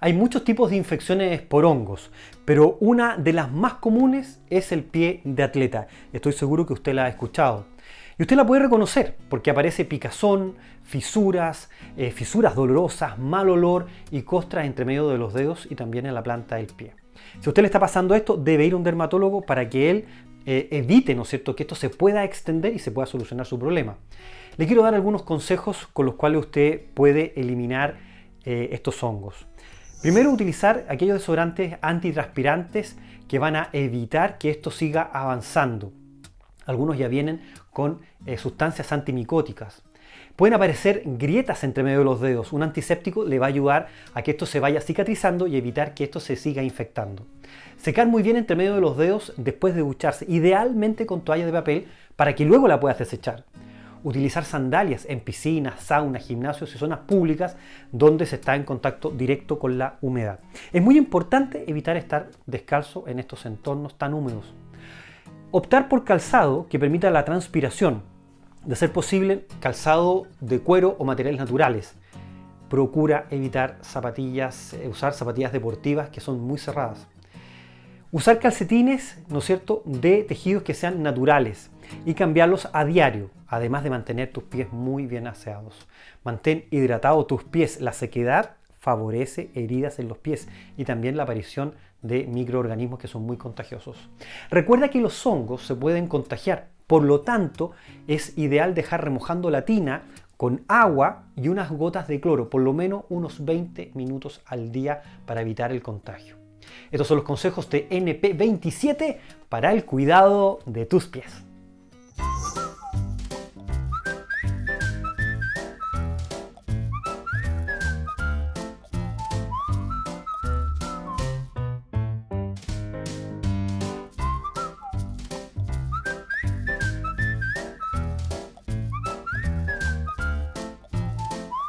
Hay muchos tipos de infecciones por hongos, pero una de las más comunes es el pie de atleta. Estoy seguro que usted la ha escuchado. Y usted la puede reconocer porque aparece picazón, fisuras, eh, fisuras dolorosas, mal olor y costras entre medio de los dedos y también en la planta del pie. Si a usted le está pasando esto, debe ir a un dermatólogo para que él eh, evite, ¿no es cierto?, que esto se pueda extender y se pueda solucionar su problema. Le quiero dar algunos consejos con los cuales usted puede eliminar eh, estos hongos. Primero, utilizar aquellos desodorantes antitranspirantes que van a evitar que esto siga avanzando. Algunos ya vienen con eh, sustancias antimicóticas. Pueden aparecer grietas entre medio de los dedos. Un antiséptico le va a ayudar a que esto se vaya cicatrizando y evitar que esto se siga infectando. Secar muy bien entre medio de los dedos después de ducharse, idealmente con toalla de papel para que luego la puedas desechar. Utilizar sandalias en piscinas, saunas, gimnasios y zonas públicas donde se está en contacto directo con la humedad. Es muy importante evitar estar descalzo en estos entornos tan húmedos. Optar por calzado que permita la transpiración, de ser posible calzado de cuero o materiales naturales. Procura evitar zapatillas, eh, usar zapatillas deportivas que son muy cerradas. Usar calcetines, ¿no es cierto?, de tejidos que sean naturales y cambiarlos a diario, además de mantener tus pies muy bien aseados. Mantén hidratados tus pies. La sequedad favorece heridas en los pies y también la aparición de microorganismos que son muy contagiosos. Recuerda que los hongos se pueden contagiar, por lo tanto es ideal dejar remojando la tina con agua y unas gotas de cloro, por lo menos unos 20 minutos al día para evitar el contagio. Estos son los consejos de NP27 para el cuidado de tus pies.